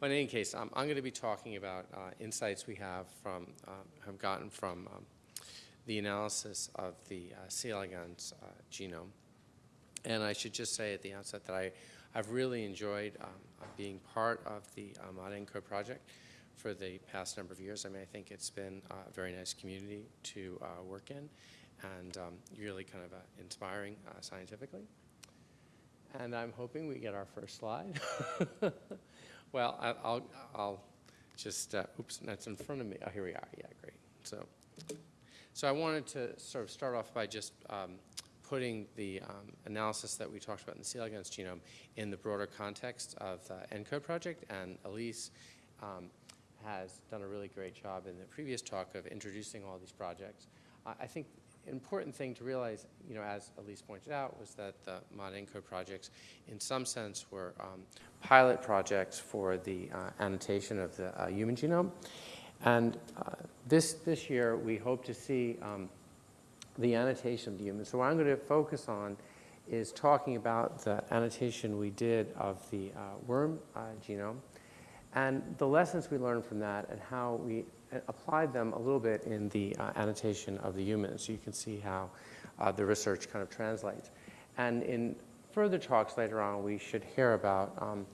Well, in any case, um, I'm going to be talking about uh, insights we have from, um, have gotten from um, the analysis of the uh, C. elegans uh, genome. And I should just say at the outset that I, I've really enjoyed um, uh, being part of the uh, ModENCODE project for the past number of years. I mean, I think it's been a very nice community to uh, work in and um, really kind of uh, inspiring uh, scientifically. And I'm hoping we get our first slide. well, I, will I'll just, uh, oops, that's in front of me. Oh, here we are. Yeah, great. So, so I wanted to sort of start off by just um, putting the um, analysis that we talked about in the C. elegans genome in the broader context of the ENCODE project. And Elise um, has done a really great job in the previous talk of introducing all these projects. Uh, I think important thing to realize, you know, as Elise pointed out, was that the ModENCODE projects, in some sense, were um, pilot projects for the uh, annotation of the uh, human genome. And uh, this, this year, we hope to see um, the annotation of the human. So what I'm going to focus on is talking about the annotation we did of the uh, worm uh, genome and the lessons we learned from that and how we applied them a little bit in the uh, annotation of the human. So you can see how uh, the research kind of translates. And in further talks later on, we should hear about um,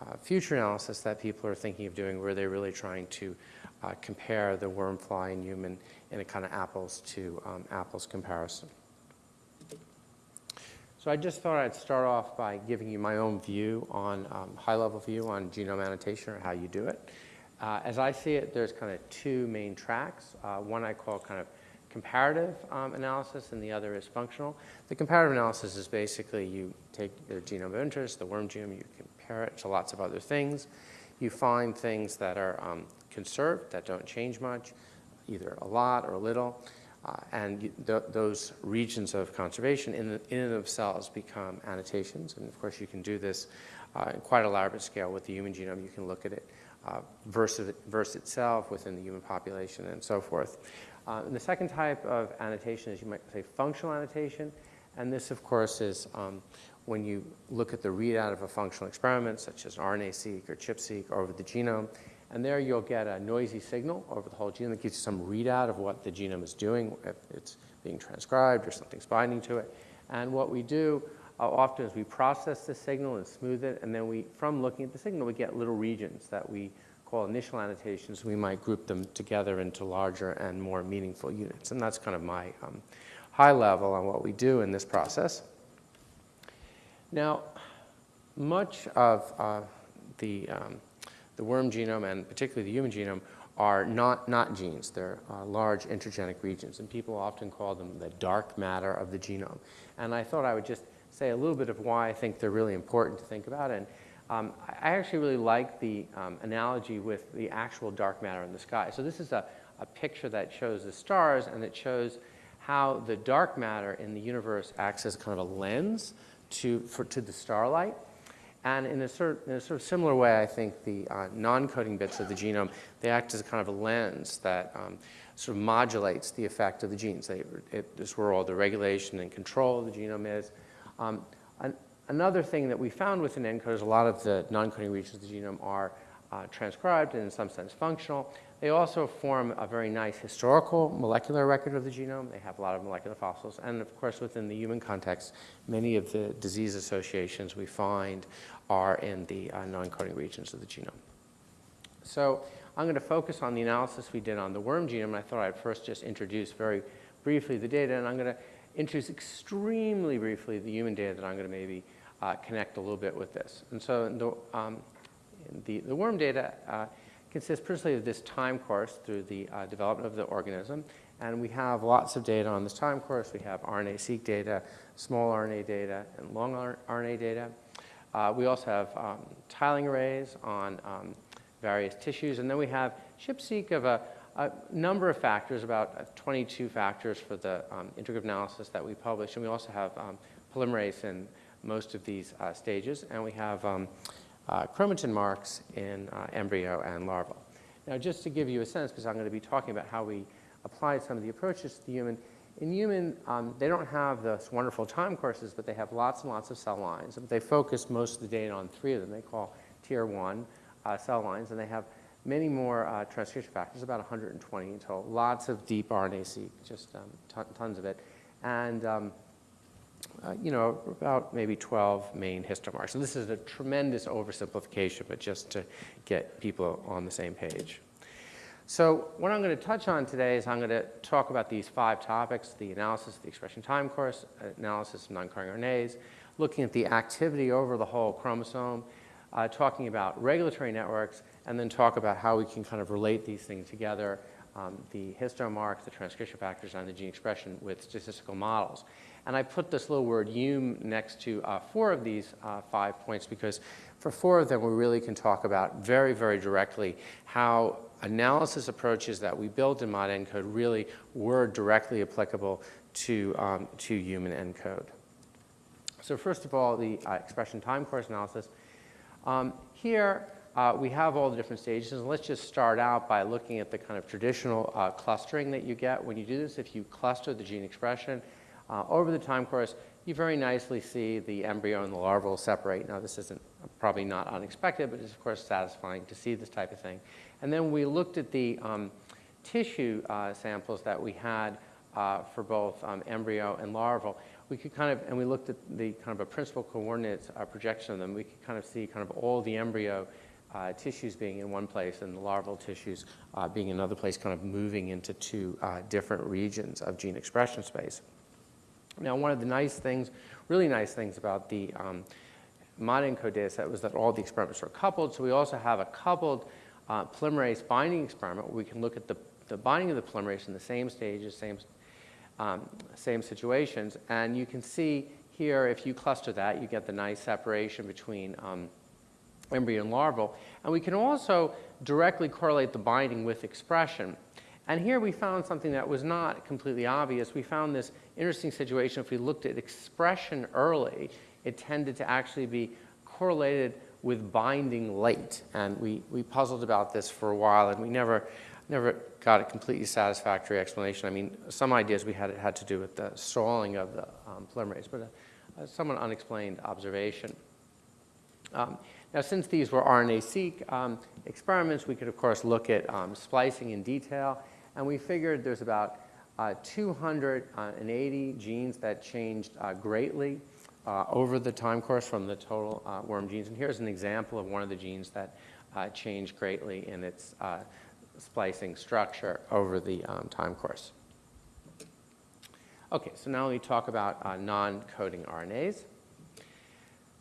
uh, future analysis that people are thinking of doing where they're really trying to uh, compare the worm, fly, and human in a kind of apples to um, apples comparison. So I just thought I'd start off by giving you my own view on, um, high-level view on genome annotation or how you do it. Uh, as I see it, there's kind of two main tracks. Uh, one I call kind of comparative um, analysis and the other is functional. The comparative analysis is basically you take the genome of interest, the worm genome, you compare it to lots of other things. You find things that are um, conserved, that don't change much, either a lot or a little. Uh, and th those regions of conservation in, in and of themselves become annotations. And of course, you can do this uh, in quite a elaborate scale with the human genome. You can look at it uh, versus, versus itself within the human population and so forth. Uh, and the second type of annotation is you might say functional annotation. And this, of course, is um, when you look at the readout of a functional experiment, such as RNA-seq or ChIP-seq over the genome, and there you'll get a noisy signal over the whole genome that gives you some readout of what the genome is doing, if it's being transcribed or something's binding to it. And what we do uh, often is we process the signal and smooth it, and then we, from looking at the signal, we get little regions that we call initial annotations. We might group them together into larger and more meaningful units. And that's kind of my um, high level on what we do in this process. Now, much of uh, the, um, the worm genome and particularly the human genome are not, not genes. They're uh, large intergenic regions, and people often call them the dark matter of the genome. And I thought I would just say a little bit of why I think they're really important to think about. And um, I actually really like the um, analogy with the actual dark matter in the sky. So this is a, a picture that shows the stars and it shows how the dark matter in the universe acts as kind of a lens to, for, to the starlight. And in a, sort, in a sort of similar way, I think the uh, non-coding bits of the genome, they act as a kind of a lens that um, sort of modulates the effect of the genes. They, it, is where all the regulation and control of the genome is. Um, an, another thing that we found within is a lot of the non-coding regions of the genome are uh, transcribed and in some sense functional. They also form a very nice historical molecular record of the genome. They have a lot of molecular fossils. And of course, within the human context, many of the disease associations we find are in the uh, non-coding regions of the genome. So I'm going to focus on the analysis we did on the worm genome. I thought I'd first just introduce very briefly the data. And I'm going to introduce extremely briefly the human data that I'm going to maybe uh, connect a little bit with this. And so the, um, the, the, worm data uh, consists principally of this time course through the uh, development of the organism. And we have lots of data on this time course. We have RNA-seq data, small RNA data, and long RNA data. Uh, we also have um, tiling arrays on um, various tissues. And then we have ChIP-seq of a, a number of factors, about uh, 22 factors for the um, integrative analysis that we published. And we also have um, polymerase in most of these uh, stages. And we have um, chromatin marks in uh, embryo and larval. Now, just to give you a sense, because I'm going to be talking about how we applied some of the approaches to the human, in human, um, they don't have those wonderful time courses, but they have lots and lots of cell lines. They focus most of the data on three of them. They call tier one, uh, cell lines, and they have many more uh, transcription factors, about 120 in total. Lots of deep RNA-seq, just um, tons of it. And um, uh, you know, about maybe 12 main histomarks. And this is a tremendous oversimplification, but just to get people on the same page. So what I'm going to touch on today is I'm going to talk about these five topics, the analysis of the expression time course, analysis of non-coding RNAs, looking at the activity over the whole chromosome, uh, talking about regulatory networks, and then talk about how we can kind of relate these things together, um, the histomarks, the transcription factors, and the gene expression with statistical models. And I put this little word "um" next to uh, four of these uh, five points because for four of them we really can talk about very, very directly how analysis approaches that we build in ModENCODE really were directly applicable to, um, to human ENCODE. So first of all, the uh, expression time course analysis. Um, here, uh, we have all the different stages. And let's just start out by looking at the kind of traditional uh, clustering that you get. When you do this, if you cluster the gene expression uh, over the time course, you very nicely see the embryo and the larval separate. Now, this isn't probably not unexpected, but it's of course satisfying to see this type of thing. And then we looked at the um, tissue uh, samples that we had uh, for both um, embryo and larval we could kind of, and we looked at the kind of a principal coordinates uh, projection of them, we could kind of see kind of all the embryo uh, tissues being in one place and the larval tissues uh, being in another place, kind of moving into two uh, different regions of gene expression space. Now, one of the nice things, really nice things about the um, ModENCODE data set was that all the experiments are coupled, so we also have a coupled uh, polymerase binding experiment where we can look at the, the binding of the polymerase in the same stages, same um, same situations. And you can see here, if you cluster that, you get the nice separation between um, embryo and larval. And we can also directly correlate the binding with expression. And here we found something that was not completely obvious. We found this interesting situation. If we looked at expression early, it tended to actually be correlated with binding late. And we, we puzzled about this for a while, and we never never got a completely satisfactory explanation. I mean, some ideas we had had to do with the stalling of the um, polymerase, but a, a somewhat unexplained observation. Um, now, since these were RNA-seq um, experiments, we could, of course, look at um, splicing in detail, and we figured there's about uh, 280 genes that changed uh, greatly uh, over the time course from the total uh, worm genes. And here's an example of one of the genes that uh, changed greatly in its uh, splicing structure over the um, time course. Okay, so now we talk about uh, non-coding RNAs.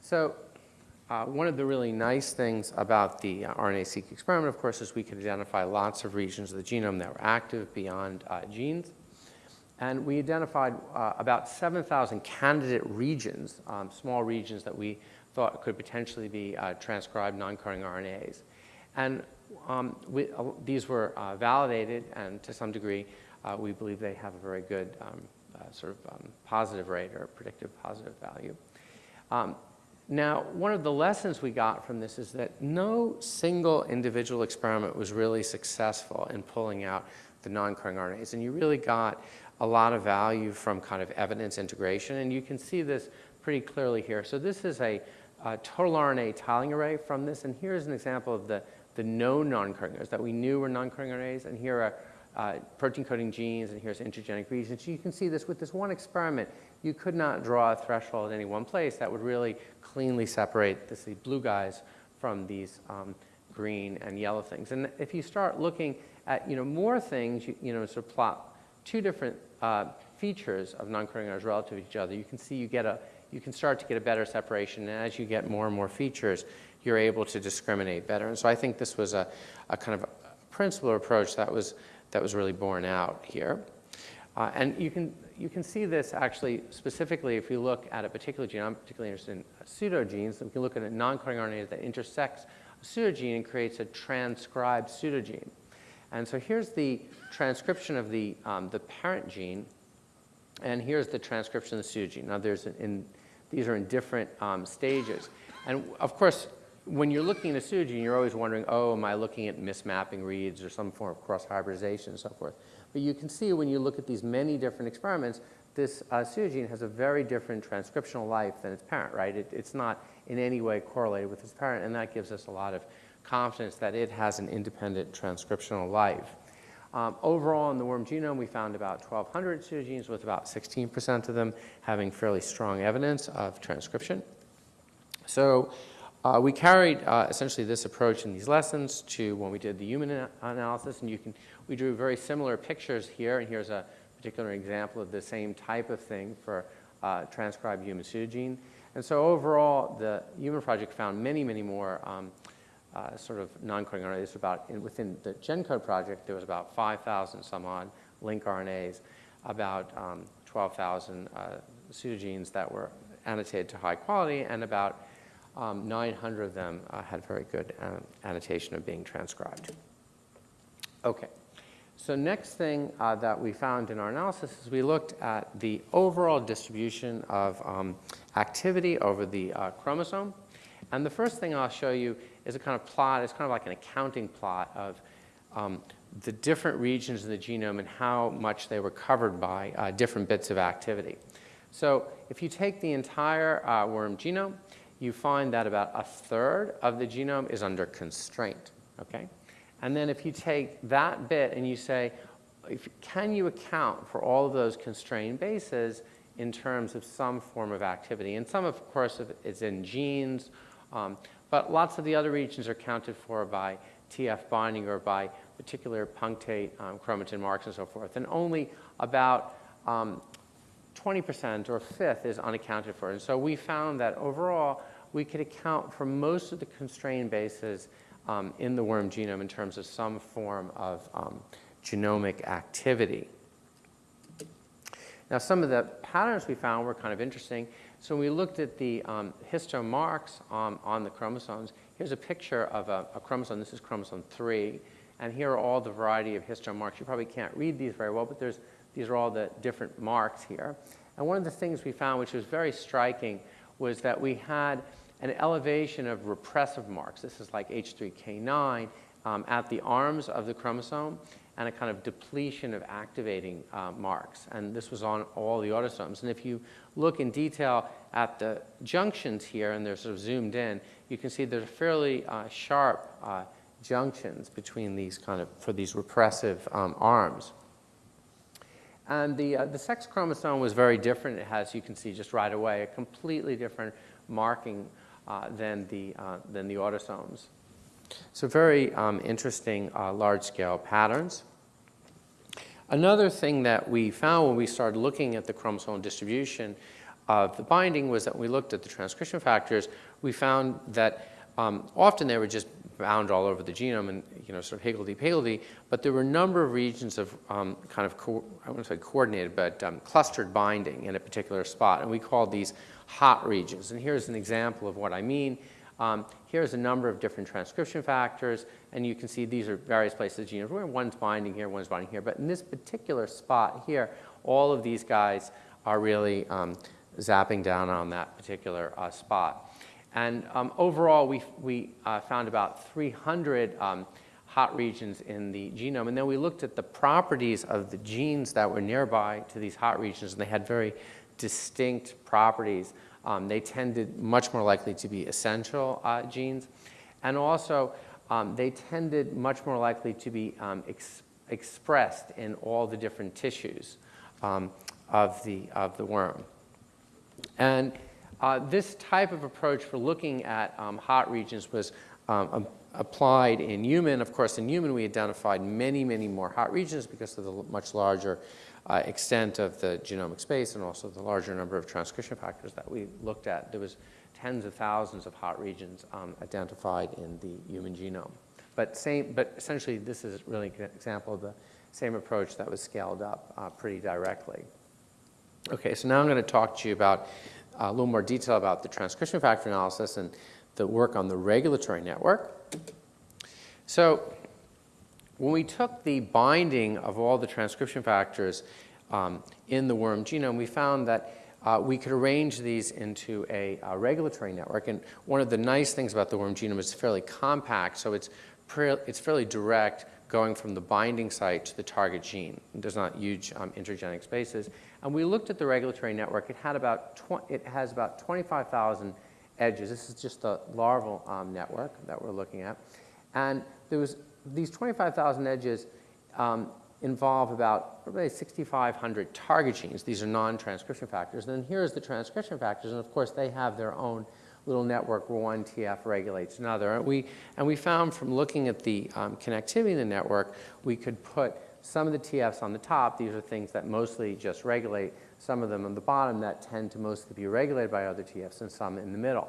So uh, one of the really nice things about the uh, RNA-seq experiment, of course, is we could identify lots of regions of the genome that were active beyond uh, genes. And we identified uh, about 7,000 candidate regions, um, small regions that we thought could potentially be uh, transcribed non-coding RNAs. And um, we, uh, these were validated, and to some degree, we believe they have a very good um, sort of um, positive rate or predictive positive value. Um, now, one of the lessons we got from this is that no single individual experiment was really successful in pulling out the non-coding RNAs, and you really got a lot of value from kind of evidence integration, and you can see this pretty clearly here. So this is a, a total RNA tiling array from this, and here's an example of the the known non-coding RNAs that we knew were non-coding RNAs, and here are uh, protein coding genes, and here's intergenic regions. You can see this with this one experiment. You could not draw a threshold in any one place that would really cleanly separate this, the blue guys from these um, green and yellow things. And if you start looking at you know, more things, you, you know, sort of plot two different uh, features of non-coding relative to each other, you can see you get a, you can start to get a better separation. And as you get more and more features, you're able to discriminate better. And so I think this was a, a kind of a principal approach that was, that was really borne out here. Uh, and you can, you can see this actually specifically if you look at a particular gene. I'm particularly interested in pseudogenes. We can look at a non-coding RNA that intersects a pseudogene and creates a transcribed pseudogene. And so here's the transcription of the, um, the parent gene, and here's the transcription of the pseudogene. Now, there's in, these are in different um, stages. And of course, when you're looking at a pseudogene, you're always wondering, oh, am I looking at mismapping reads or some form of cross-hybridization and so forth. But you can see when you look at these many different experiments, this uh, pseudogene has a very different transcriptional life than its parent, right? It, it's not in any way correlated with its parent, and that gives us a lot of confidence that it has an independent transcriptional life. Um, overall, in the worm genome, we found about 1,200 pseudogenes, with about 16% of them having fairly strong evidence of transcription. So uh, we carried uh, essentially this approach in these lessons to when we did the human ana analysis, and you can, we drew very similar pictures here, and here's a particular example of the same type of thing for uh, transcribed human pseudogene. And so overall, the human project found many, many more um, uh, sort of non-coding RNAs. About in, within the GenCode project, there was about 5,000 some odd lincRNAs, about um, 12,000 uh, pseudogenes that were annotated to high quality, and about um, 900 of them uh, had very good um, annotation of being transcribed. Okay. So next thing uh, that we found in our analysis is we looked at the overall distribution of um, activity over the uh, chromosome. And the first thing I'll show you is a kind of plot. It's kind of like an accounting plot of um, the different regions of the genome and how much they were covered by uh, different bits of activity. So if you take the entire uh, worm genome you find that about a third of the genome is under constraint, okay? And then if you take that bit and you say, if, can you account for all of those constrained bases in terms of some form of activity? And some, of course, is in genes, um, but lots of the other regions are accounted for by TF binding or by particular punctate um, chromatin marks and so forth. And only about um, 20% or a fifth is unaccounted for. And so we found that overall, we could account for most of the constrained bases um, in the worm genome in terms of some form of um, genomic activity. Now, some of the patterns we found were kind of interesting. So we looked at the um, histone marks on, on the chromosomes, here's a picture of a, a, chromosome. This is chromosome 3. And here are all the variety of histone marks. You probably can't read these very well, but there's these are all the different marks here. And one of the things we found, which was very striking, was that we had an elevation of repressive marks. This is like H3K9 um, at the arms of the chromosome and a kind of depletion of activating uh, marks. And this was on all the autosomes. And if you look in detail at the junctions here, and they're sort of zoomed in, you can see there's fairly uh, sharp uh, junctions between these kind of, for these repressive um, arms. And the, uh, the sex chromosome was very different. It has, you can see just right away, a completely different marking uh, than, the, uh, than the autosomes. So very um, interesting uh, large-scale patterns. Another thing that we found when we started looking at the chromosomal distribution of the binding was that when we looked at the transcription factors, we found that um, often they were just bound all over the genome and you know sort of higgledy-piggledy, but there were a number of regions of um, kind of, I wouldn't say coordinated, but um, clustered binding in a particular spot, and we called these hot regions. And here's an example of what I mean. Um, here's a number of different transcription factors, and you can see these are various places the genome where one's binding here, one's binding here. But in this particular spot here, all of these guys are really um, zapping down on that particular uh, spot. And um, overall, we, we uh, found about 300 um, hot regions in the genome. And then we looked at the properties of the genes that were nearby to these hot regions, and they had very distinct properties. Um, they tended much more likely to be essential uh, genes. And also, um, they tended much more likely to be um, ex expressed in all the different tissues um, of, the, of the worm. And uh, this type of approach for looking at um, hot regions was um, applied in human. Of course, in human, we identified many, many more hot regions because of the much larger uh, extent of the genomic space and also the larger number of transcription factors that we looked at. There was tens of thousands of hot regions um, identified in the human genome. But, same, but essentially, this is really an example of the same approach that was scaled up uh, pretty directly. Okay, so now I'm going to talk to you about a little more detail about the transcription factor analysis and the work on the regulatory network. So when we took the binding of all the transcription factors um, in the worm genome, we found that uh, we could arrange these into a, a, regulatory network. And one of the nice things about the worm genome is it's fairly compact, so it's, it's fairly direct going from the binding site to the target gene. There's not huge um, intergenic spaces. And we looked at the regulatory network. It, had about it has about 25,000 edges. This is just the larval um, network that we're looking at. And there was, these 25,000 edges um, involve about probably 6,500 target genes. These are non-transcription factors. And then here's the transcription factors, and of course they have their own little network where one TF regulates another. And we, and we found from looking at the um, connectivity in the network, we could put some of the TFs on the top. These are things that mostly just regulate. Some of them on the bottom that tend to mostly be regulated by other TFs and some in the middle.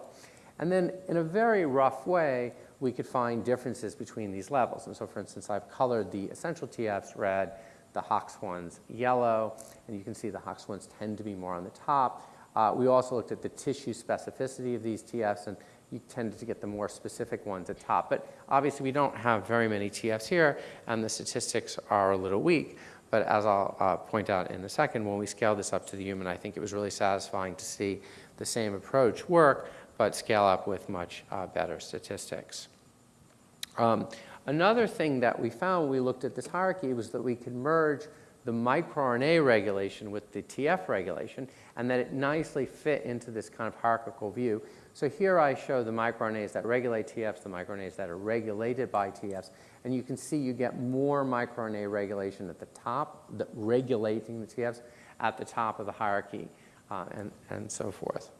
And then in a very rough way, we could find differences between these levels. And so for instance, I've colored the essential TFs red, the HOX ones yellow, and you can see the HOX ones tend to be more on the top. Uh, we also looked at the tissue specificity of these TFs, and you tended to get the more specific ones at top. But obviously, we don't have very many TFs here, and the statistics are a little weak. But as I'll uh, point out in a second, when we scale this up to the human, I think it was really satisfying to see the same approach work, but scale up with much uh, better statistics. Um, another thing that we found when we looked at this hierarchy was that we could merge the microRNA regulation with the TF regulation, and that it nicely fit into this kind of hierarchical view. So here I show the microRNAs that regulate TFs, the microRNAs that are regulated by TFs, and you can see you get more microRNA regulation at the top, the, regulating the TFs at the top of the hierarchy, uh, and, and so forth.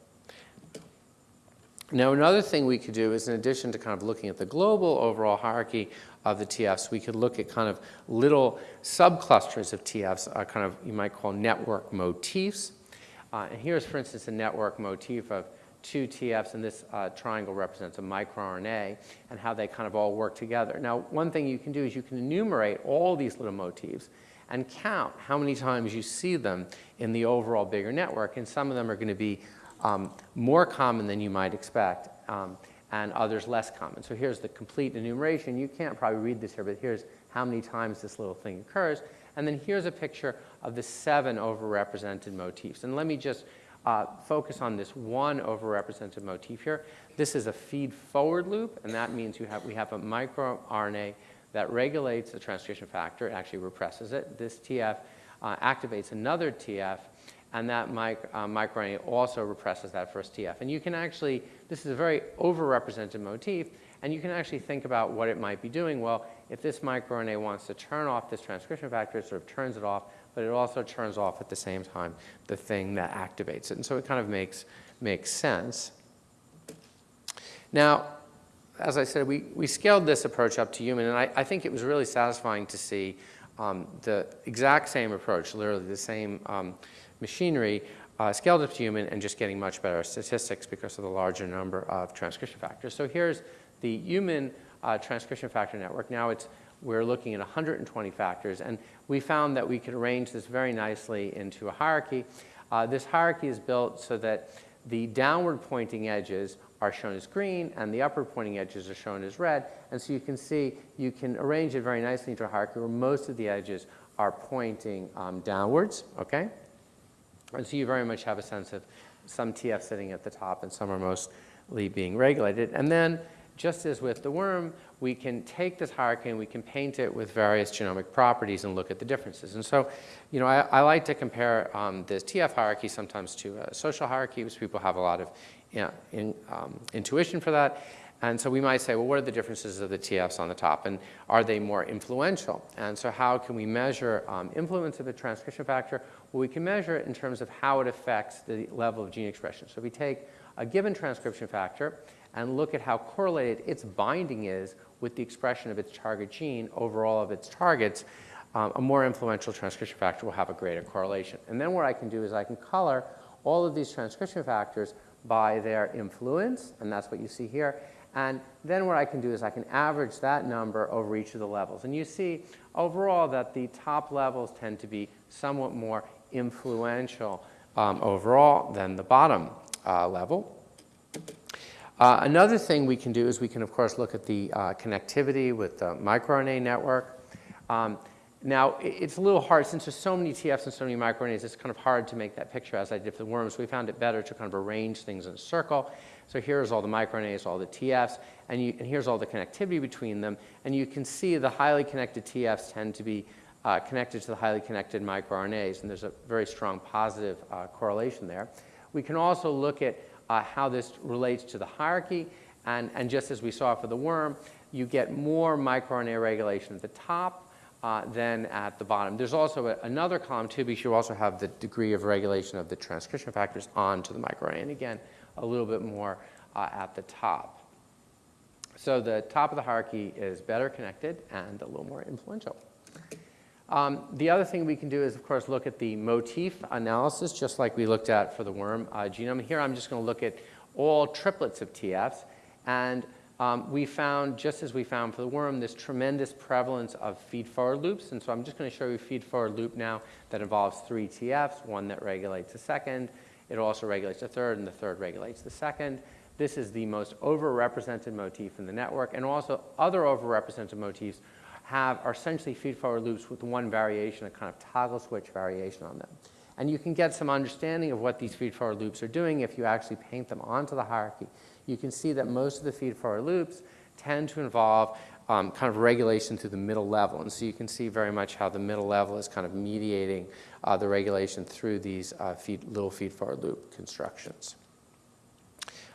Now, another thing we could do is in addition to kind of looking at the global overall hierarchy of the TFs, we could look at kind of little subclusters of TFs, uh, kind of you might call network motifs. Uh, and here's, for instance, a network motif of two TFs, and this uh, triangle represents a microRNA, and how they kind of all work together. Now, one thing you can do is you can enumerate all these little motifs and count how many times you see them in the overall bigger network, and some of them are going to be um, more common than you might expect, um, and others less common. So here's the complete enumeration. You can't probably read this here, but here's how many times this little thing occurs. And then here's a picture of the seven overrepresented motifs. And let me just uh, focus on this one overrepresented motif here. This is a feed-forward loop, and that means you have, we have a microRNA that regulates the transcription factor, it actually represses it. This TF uh, activates another TF and that mic, uh, microRNA also represses that first TF. And you can actually, this is a very overrepresented motif, and you can actually think about what it might be doing. Well, if this microRNA wants to turn off this transcription factor, it sort of turns it off, but it also turns off at the same time the thing that activates it. And so it kind of makes, makes sense. Now, as I said, we, we scaled this approach up to human, and I, I think it was really satisfying to see um, the exact same approach, literally the same um, machinery uh, scaled up to human and just getting much better statistics because of the larger number of transcription factors. So here's the human uh, transcription factor network. Now it's, we're looking at 120 factors, and we found that we could arrange this very nicely into a hierarchy. Uh, this hierarchy is built so that the downward pointing edges are shown as green and the upward pointing edges are shown as red. And so you can see you can arrange it very nicely into a hierarchy where most of the edges are pointing um, downwards, okay? And so you very much have a sense of some TF sitting at the top and some are mostly being regulated. And then just as with the worm, we can take this hierarchy and we can paint it with various genomic properties and look at the differences. And so, you know, I, I like to compare um, this TF hierarchy sometimes to a social hierarchy, because people have a lot of you know, in, um, intuition for that. And so we might say, well, what are the differences of the TFs on the top? And are they more influential? And so how can we measure um, influence of a transcription factor? Well, we can measure it in terms of how it affects the level of gene expression. So we take a given transcription factor and look at how correlated its binding is with the expression of its target gene over all of its targets, um, a more influential transcription factor will have a greater correlation. And then what I can do is I can color all of these transcription factors by their influence, and that's what you see here. And then what I can do is I can average that number over each of the levels. And you see overall that the top levels tend to be somewhat more influential um, overall than the bottom uh, level. Uh, another thing we can do is we can, of course, look at the uh, connectivity with the microRNA network. Um, now, it's a little hard, since there's so many TFs and so many microRNAs, it's kind of hard to make that picture as I did for the worms. We found it better to kind of arrange things in a circle. So here's all the microRNAs, all the TFs, and, you, and here's all the connectivity between them. And you can see the highly connected TFs tend to be uh, connected to the highly connected microRNAs, and there's a very strong positive uh, correlation there. We can also look at uh, how this relates to the hierarchy, and, and just as we saw for the worm, you get more microRNA regulation at the top uh, than at the bottom. There's also a, another column too, because you also have the degree of regulation of the transcription factors onto the microRNA. And again, a little bit more uh, at the top. So the top of the hierarchy is better connected and a little more influential. Um, the other thing we can do is, of course, look at the motif analysis, just like we looked at for the worm uh, genome. Here I'm just going to look at all triplets of TFs. And um, we found, just as we found for the worm, this tremendous prevalence of feed-forward loops. And so I'm just going to show you a feed-forward loop now that involves three TFs, one that regulates the second. It also regulates the third, and the third regulates the second. This is the most overrepresented motif in the network. And also other overrepresented motifs have are essentially feed-forward loops with one variation, a kind of toggle switch variation on them. And you can get some understanding of what these feed-forward loops are doing if you actually paint them onto the hierarchy. You can see that most of the feed-forward loops tend to involve um, kind of regulation through the middle level. And so you can see very much how the middle level is kind of mediating uh, the regulation through these uh, feed, little feed-forward loop constructions.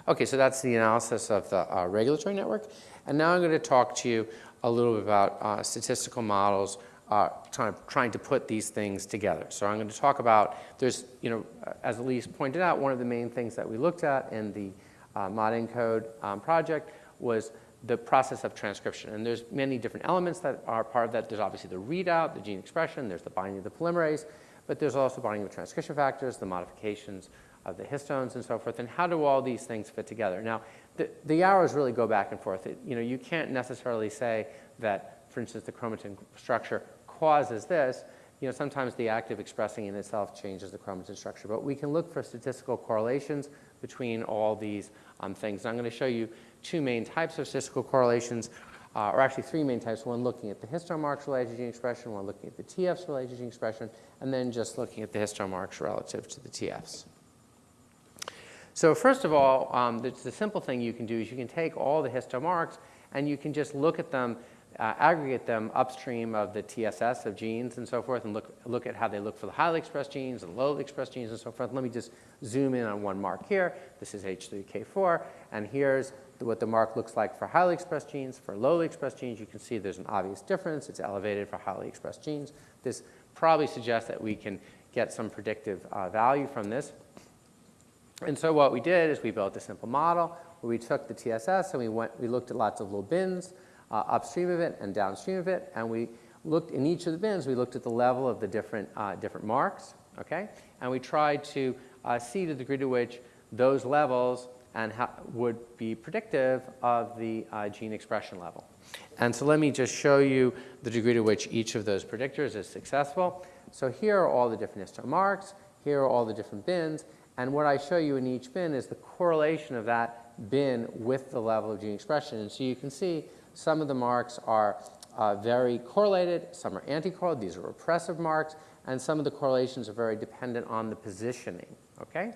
Okay, so that's the analysis of the uh, regulatory network. And now I'm going to talk to you a little bit about uh, statistical models uh, trying, trying to put these things together. So I'm going to talk about, there's, you know, as Elise pointed out, one of the main things that we looked at in the uh, ModENCODE um, project was the process of transcription. And there's many different elements that are part of that. There's obviously the readout, the gene expression, there's the binding of the polymerase, but there's also binding of transcription factors, the modifications of the histones and so forth, and how do all these things fit together? Now, the, the arrows really go back and forth. It, you know, you can't necessarily say that, for instance, the chromatin structure causes this. You know, sometimes the active expressing in itself changes the chromatin structure, but we can look for statistical correlations between all these um, things. And I'm going to show you two main types of statistical correlations, uh, or actually three main types. One looking at the histone marks related to gene expression, one looking at the TFs related to gene expression, and then just looking at the histone marks relative to the TFs. So first of all, um, the, the, simple thing you can do is you can take all the histone marks and you can just look at them, uh, aggregate them upstream of the TSS of genes and so forth and look, look at how they look for the highly expressed genes and lowly expressed genes and so forth. Let me just zoom in on one mark here. This is H3K4 and here's what the mark looks like for highly expressed genes. For lowly expressed genes, you can see there's an obvious difference. It's elevated for highly expressed genes. This probably suggests that we can get some predictive uh, value from this. And so what we did is we built a simple model where we took the TSS and we, went, we looked at lots of little bins uh, upstream of it and downstream of it. And we looked in each of the bins, we looked at the level of the different, uh, different marks, okay? And we tried to uh, see the degree to which those levels and how, would be predictive of the uh, gene expression level. And so let me just show you the degree to which each of those predictors is successful. So here are all the different histone marks. Here are all the different bins. And what I show you in each bin is the correlation of that bin with the level of gene expression. And so you can see some of the marks are uh, very correlated, some are anti-correlated, these are repressive marks, and some of the correlations are very dependent on the positioning, okay?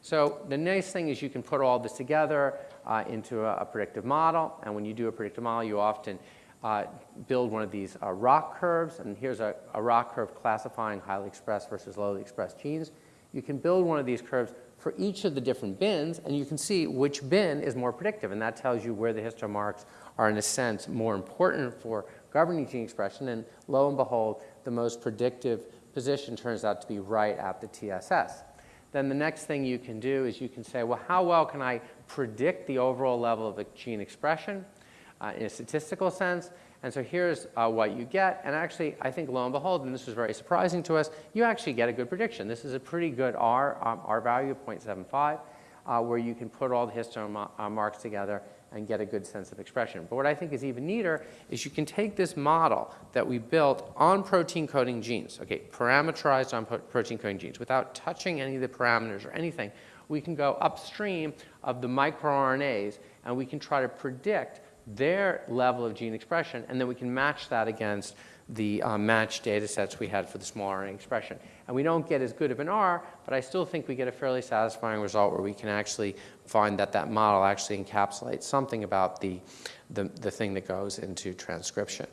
So the nice thing is you can put all this together uh, into a, a, predictive model, and when you do a predictive model, you often uh, build one of these uh, ROC curves, and here's a, a ROC curve classifying highly expressed versus lowly expressed genes you can build one of these curves for each of the different bins, and you can see which bin is more predictive, and that tells you where the histone marks are, in a sense, more important for governing gene expression, and lo and behold, the most predictive position turns out to be right at the TSS. Then the next thing you can do is you can say, well, how well can I predict the overall level of a gene expression uh, in a statistical sense? And so here's uh, what you get. And actually, I think lo and behold, and this was very surprising to us, you actually get a good prediction. This is a pretty good R, um, R value of 0.75, uh, where you can put all the histone uh, marks together and get a good sense of expression. But what I think is even neater is you can take this model that we built on protein coding genes, okay, parameterized on protein coding genes, without touching any of the parameters or anything, we can go upstream of the microRNAs and we can try to predict their level of gene expression, and then we can match that against the uh, matched data sets we had for the small RNA expression. And we don't get as good of an R, but I still think we get a fairly satisfying result where we can actually find that that model actually encapsulates something about the, the, the thing that goes into transcription.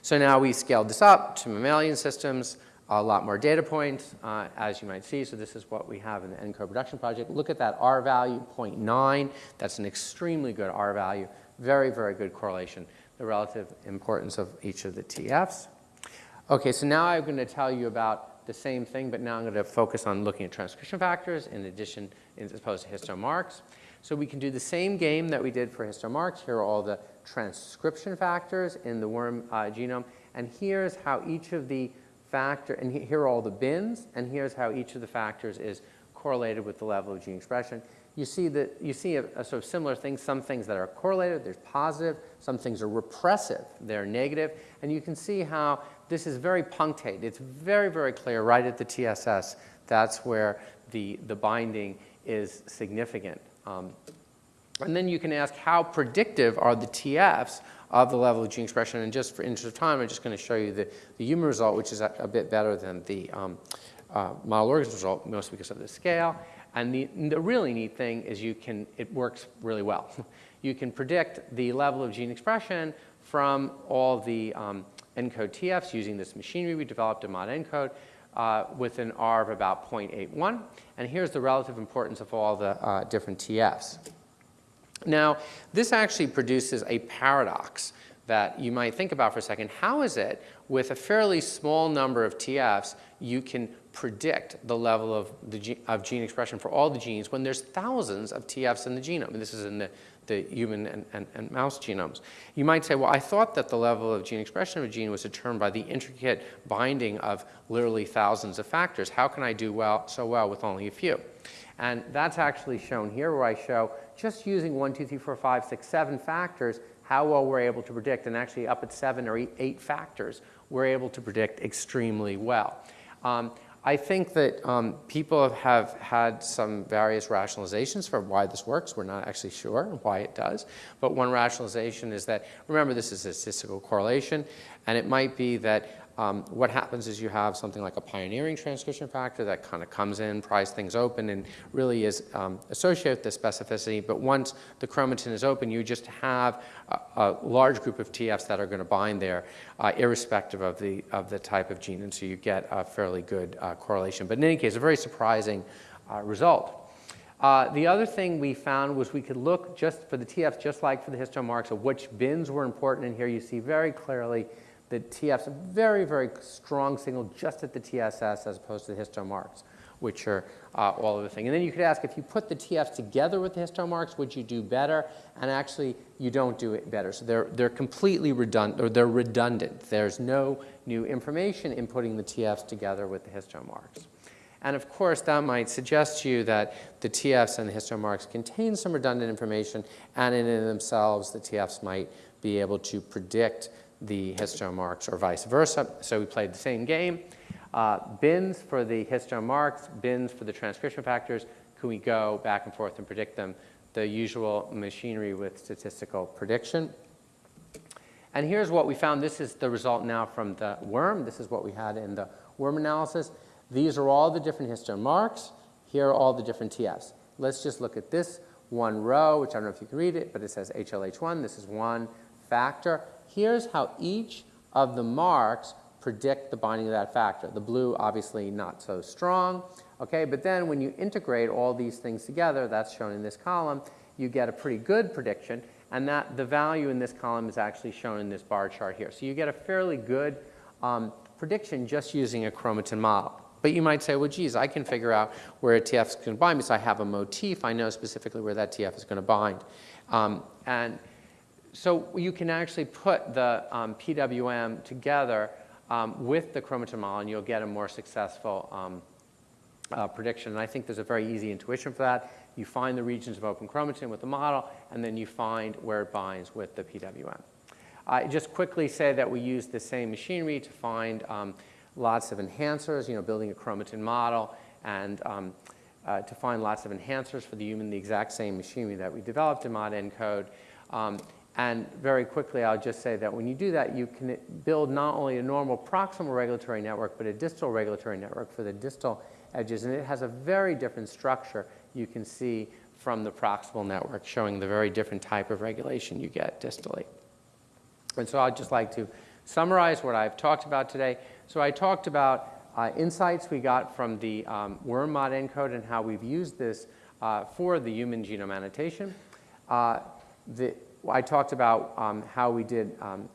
So now we scaled this up to mammalian systems a lot more data points, uh, as you might see. So this is what we have in the ENCODE production project. Look at that R value, 0.9. That's an extremely good R value, very, very good correlation, the relative importance of each of the TFs. Okay, so now I'm going to tell you about the same thing, but now I'm going to focus on looking at transcription factors in addition, as opposed to histone marks. So we can do the same game that we did for histone marks. Here are all the transcription factors in the worm uh, genome. And here's how each of the factor, and here are all the bins, and here's how each of the factors is correlated with the level of gene expression. You see that you see a, a, sort of similar thing. Some things that are correlated, there's positive. Some things are repressive, they're. And you can see how this is very punctate. It's very, very clear right at the TSS. That's where the, the binding is significant. Um, and then you can ask how predictive are the TFs of the level of gene expression. And just for interest of time, I'm just going to show you the, the human result, which is a, a bit better than the um, uh, model organism result, mostly because of the scale. And the, the really neat thing is you can, it works really well. you can predict the level of gene expression from all the um, ENCODE TFs using this machinery we developed in ModENCODE uh, with an R of about 0.81. And here's the relative importance of all the uh, different TFs. Now, this actually produces a paradox that you might think about for a second. How is it with a fairly small number of TFs you can predict the level of, the of gene expression for all the genes when there's thousands of TFs in the genome? And this is in the, the human and, and, and mouse genomes. You might say, well, I thought that the level of gene expression of a gene was determined by the intricate binding of literally thousands of factors. How can I do well, so well with only a few? And that's actually shown here where I show just using one, two, three, four, five, six, seven factors, how well we're able to predict. And actually up at seven or eight, eight factors, we're able to predict extremely well. Um, I think that um, people have had some various rationalizations for why this works. We're not actually sure why it does. But one rationalization is that, remember, this is a statistical correlation. And it might be that um, what happens is you have something like a pioneering transcription factor that kind of comes in, pries things open, and really is um, associated with the specificity. But once the chromatin is open, you just have a, a large group of TFs that are going to bind there, uh, irrespective of the, of the type of gene. And so you get a fairly good uh, correlation. But in any case, a very surprising uh, result. Uh, the other thing we found was we could look just for the TFs, just like for the histone marks, of which bins were important. And here you see very clearly the TF's a very, very strong signal just at the TSS as opposed to the histone marks, which are uh, all of the thing. And then you could ask, if you put the TFs together with the histone marks, would you do better? And actually, you don't do it better. So they're, they're completely redundant, or they're redundant. There's no new information in putting the TFs together with the histone marks. And of course, that might suggest to you that the TFs and the histone marks contain some redundant information, and in themselves, the TFs might be able to predict the histone marks or vice versa. So we played the same game. Uh, bins for the histone marks, bins for the transcription factors. Can we go back and forth and predict them? The usual machinery with statistical prediction. And here's what we found. This is the result now from the worm. This is what we had in the worm analysis. These are all the different histone marks. Here are all the different TFs. Let's just look at this one row, which I don't know if you can read it, but it says HLH1. This is one factor here's how each of the marks predict the binding of that factor. The blue, obviously not so strong, okay? But then when you integrate all these things together, that's shown in this column, you get a pretty good prediction, and that the value in this column is actually shown in this bar chart here. So you get a fairly good um, prediction just using a chromatin model. But you might say, well, geez, I can figure out where a TF is going to bind because I have a motif. I know specifically where that TF is going to bind. Um, and so you can actually put the um, PWM together um, with the chromatin model, and you'll get a more successful um, uh, prediction. And I think there's a very easy intuition for that. You find the regions of open chromatin with the model, and then you find where it binds with the PWM. I just quickly say that we use the same machinery to find um, lots of enhancers, you know, building a chromatin model, and um, uh, to find lots of enhancers for the human, the exact same machinery that we developed in ModENCODE. Um, and very quickly, I'll just say that when you do that, you can build not only a normal proximal regulatory network, but a distal regulatory network for the distal edges. And it has a very different structure you can see from the proximal network, showing the very different type of regulation you get distally. And so I'd just like to summarize what I've talked about today. So I talked about uh, insights we got from the um, worm ModENCODE and how we've used this uh, for the human genome annotation. Uh, the, I talked about um, how we did um,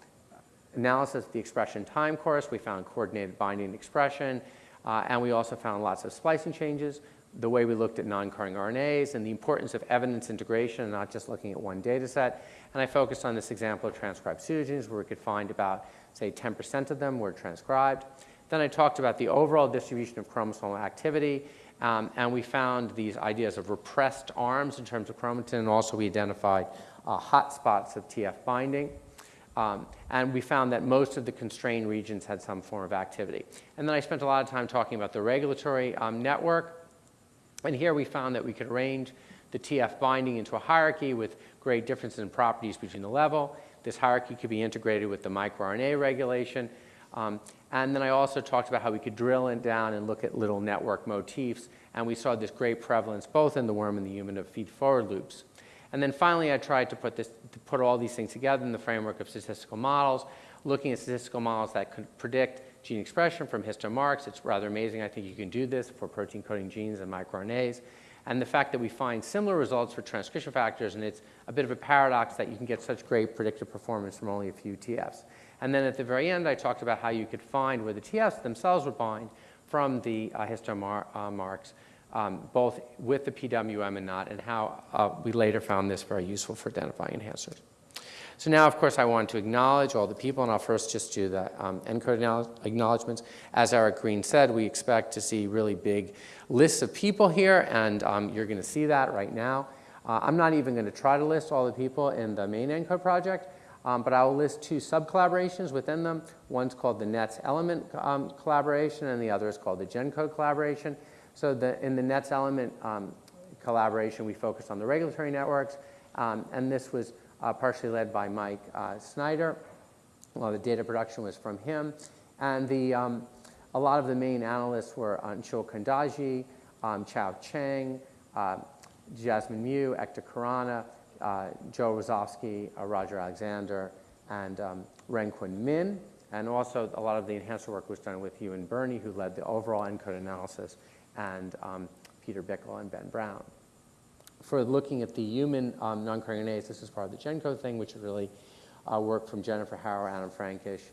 analysis of the expression time course. We found coordinated binding expression, uh, and we also found lots of splicing changes, the way we looked at non-coding RNAs, and the importance of evidence integration and not just looking at one data set. And I focused on this example of transcribed pseudogenes where we could find about, say, 10% of them were transcribed. Then I talked about the overall distribution of chromosomal activity, um, and we found these ideas of repressed arms in terms of chromatin, and also we identified uh, hotspots of TF binding. Um, and we found that most of the constrained regions had some form of activity. And then I spent a lot of time talking about the regulatory um, network. And here we found that we could arrange the TF binding into a hierarchy with great differences in properties between the level. This hierarchy could be integrated with the microRNA regulation. Um, and then I also talked about how we could drill it down and look at little network motifs. And we saw this great prevalence both in the worm and the human of feed-forward loops. And then finally, I tried to put, this, to put all these things together in the framework of statistical models, looking at statistical models that could predict gene expression from histomarks. It's rather amazing. I think you can do this for protein coding genes and microRNAs. And the fact that we find similar results for transcription factors, and it's a bit of a paradox that you can get such great predictive performance from only a few TFs. And then at the very end, I talked about how you could find where the TFs themselves would bind from the uh, histomarks um, both with the PWM and not, and how uh, we later found this very useful for identifying enhancers. So now, of course, I want to acknowledge all the people, and I'll first just do the um, ENCODE acknowledgments. As Eric Green said, we expect to see really big lists of people here, and um, you're going to see that right now. Uh, I'm not even going to try to list all the people in the main ENCODE project, um, but I will list two sub-collaborations within them. One's called the NETS element um, collaboration, and the other is called the GenCode collaboration. So the, in the NETS element um, collaboration, we focused on the regulatory networks, um, and this was uh, partially led by Mike uh, Snyder. Well, the data production was from him. And the, um, a lot of the main analysts were Anshul Kundaje, um, Chao Cheng, uh, Jasmine Mu, Ekta Khurana, uh, Joe Rozovsky, uh, Roger Alexander, and um, Renqiang Min. And also a lot of the enhancer work was done with Ewan Birney, who led the overall ENCODE analysis and um, Peter Bickel and Ben Brown. For looking at the human um, RNAs, this is part of the GenCode thing, which is really uh, work from Jennifer Harrow, Adam Frankish,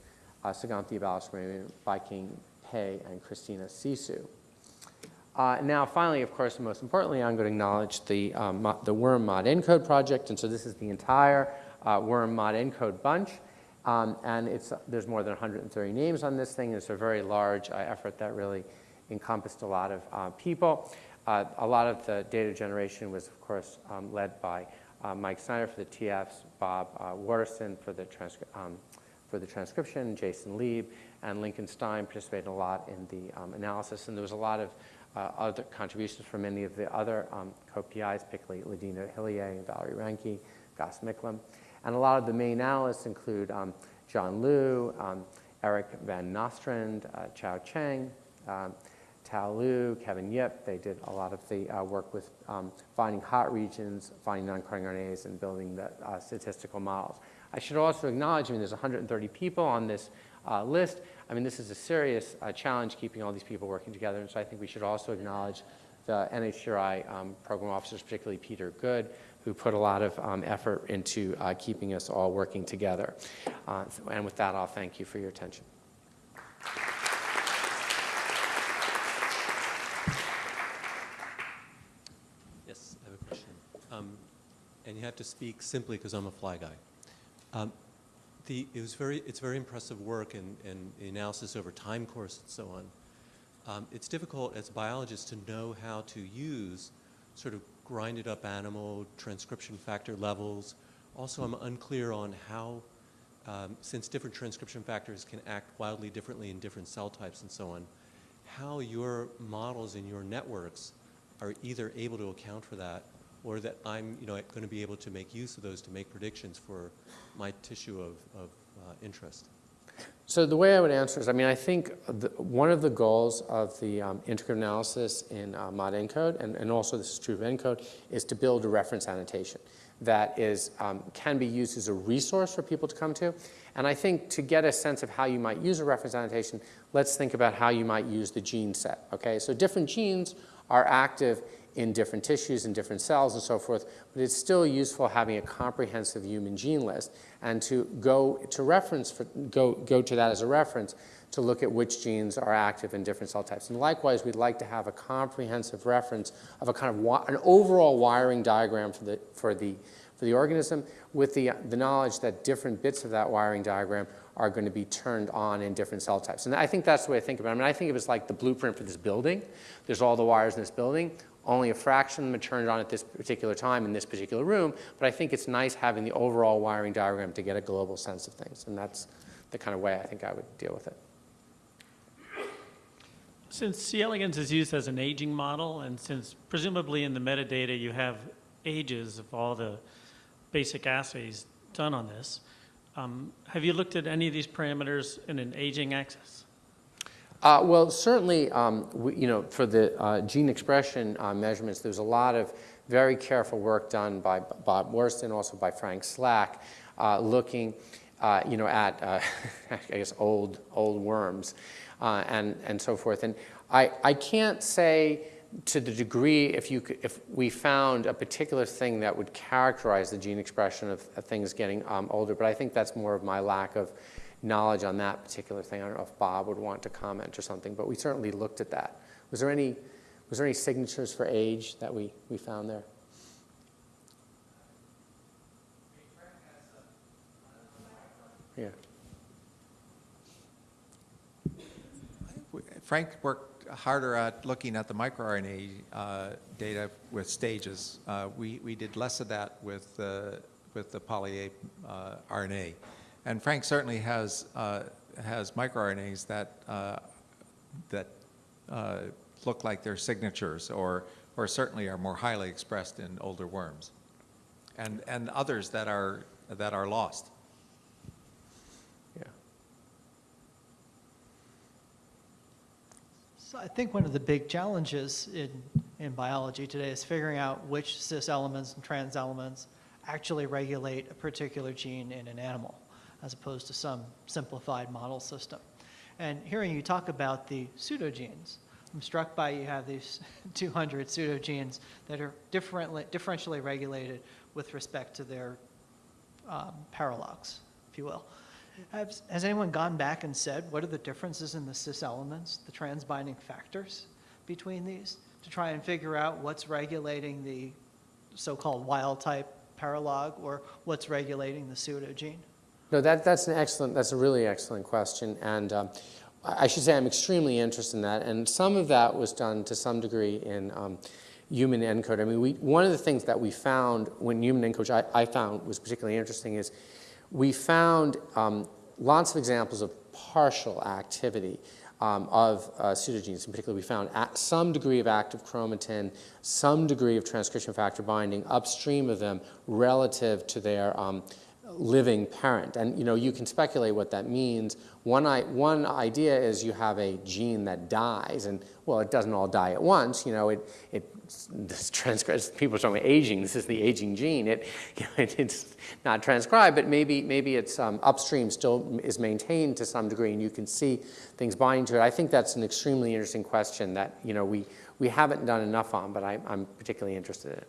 uh, Suganthi Balasubramanian, Baikang Pei, and Cristina Sisu. Uh, now, finally, of course, most importantly, I'm going to acknowledge the, um, the Worm modENCODE project. And so this is the entire uh, Worm modENCODE bunch. Um, and it's, there's more than 130 names on this thing. It's a very large uh, effort that really encompassed a lot of uh, people. Uh, a lot of the data generation was, of course, um, led by uh, Mike Snyder for the TFs, Bob uh, Waterston for the, um, for the transcription, Jason Lieb, and Lincoln Stein participated a lot in the um, analysis. And there was a lot of other contributions from many of the other um, co-PIs, particularly LaDeana Hillier and Valerie Reinke, Gus Micklem. And a lot of the main analysts include um, John Liu, um, Eric Van Nostrand, uh, Chao Cheng, um, Tao Liu, Kevin Yip, they did a lot of the uh, work with um, finding hot regions, finding non-coding RNAs, and building the uh, statistical models. I should also acknowledge, I mean, there's 130 people on this uh, list. I mean, this is a serious uh, challenge keeping all these people working together, and so I think we should also acknowledge the NHGRI um, program officers, particularly Peter Good, who put a lot of um, effort into uh, keeping us all working together. Uh, and with that, I'll thank you for your attention. Yes, I have a question. Um, and you have to speak simply because I'm a fly guy. The, it was very, it's very impressive work and, and analysis over time course and so on. Um, it's difficult as a biologist to know how to use sort of grinded up animal transcription factor levels. Also, I'm unclear on how, um, since different transcription factors can act wildly differently in different cell types and so on, how your models in your networks are either able to account for that or that I'm you know, going to be able to make use of those to make predictions for my tissue of, of uh, interest? So the way I would answer is, I mean, I think the, one of the goals of the um, integrative analysis in uh, modENCODE, and, and also this is true of encode, is to build a reference annotation that is, um, can be used as a resource for people to come to. And I think to get a sense of how you might use a reference annotation, let's think about how you might use the gene set, okay? So different genes are active in different tissues and different cells and so forth, but it's still useful having a comprehensive human gene list and to go to reference, for, go, go to that as a reference to look at which genes are active in different cell types. And likewise, we'd like to have a comprehensive reference of a kind of an overall wiring diagram for the, for the, for the organism with the, the knowledge that different bits of that wiring diagram are going to be turned on in different cell types. And I think that's the way I think about it. I mean, I think it was like the blueprint for this building. There's all the wires in this building. Only a fraction of them are turned on at this particular time in this particular room. But I think it's nice having the overall wiring diagram to get a global sense of things. And that's the kind of way I think I would deal with it. Since C. elegans is used as an aging model, and since presumably in the metadata you have ages of all the basic assays done on this, um, have you looked at any of these parameters in an aging axis? Uh, well, certainly, um, we, you know, for the uh, gene expression uh, measurements, there's a lot of very careful work done by Bob Waterston, also by Frank Slack, uh, looking, uh, you know, at, uh, I guess, old, old worms and, and so forth. And I, I can't say to the degree if, you, could- if we found a particular thing that would characterize the gene expression of, of things getting um, older, but I think that's more of my lack of knowledge on that particular thing. I don't know if Bob would want to comment or something, but we certainly looked at that. Was there any, was there any signatures for age that we, we found there? Yeah. Frank worked harder at looking at the microRNA uh, data with stages. Uh, we, we did less of that with, uh, with the poly uh, RNA. And Frank certainly has, uh, has microRNAs that, uh, that uh, look like they're signatures or, or certainly are more highly expressed in older worms. And, and others that are, that are lost. Yeah. So I think one of the big challenges in, in biology today is figuring out which cis elements and trans elements actually regulate a particular gene in an animal, as opposed to some simplified model system. And hearing you talk about the pseudogenes, I'm struck by you have these 200 pseudogenes that are differently, differentially regulated with respect to their um, paralogs, if you will. Has, has anyone gone back and said, what are the differences in the cis elements, the transbinding factors between these, to try and figure out what's regulating the so-called wild-type paralog or what's regulating the pseudogene? No, that, that's an excellent, that's a really excellent question. And um, I should say I'm extremely interested in that. And some of that was done to some degree in um, human ENCODE. I mean, we, one of the things that we found when human ENCODE, I, I found was particularly interesting is we found um, lots of examples of partial activity um, of uh, pseudogenes. In particular, we found some degree of active chromatin, some degree of transcription factor binding upstream of them relative to their um, living parent. And you know, you can speculate what that means. One, I, one idea is you have a gene that dies, and well, it doesn't all die at once. You know, it, it this transcribes, people are talking about aging, this is the aging gene. It, you know, it, it's not transcribed, but maybe, maybe it's um, upstream still is maintained to some degree, and you can see things binding to it. I think that's an extremely interesting question that you know, we, we haven't done enough on, but I, I'm particularly interested in it.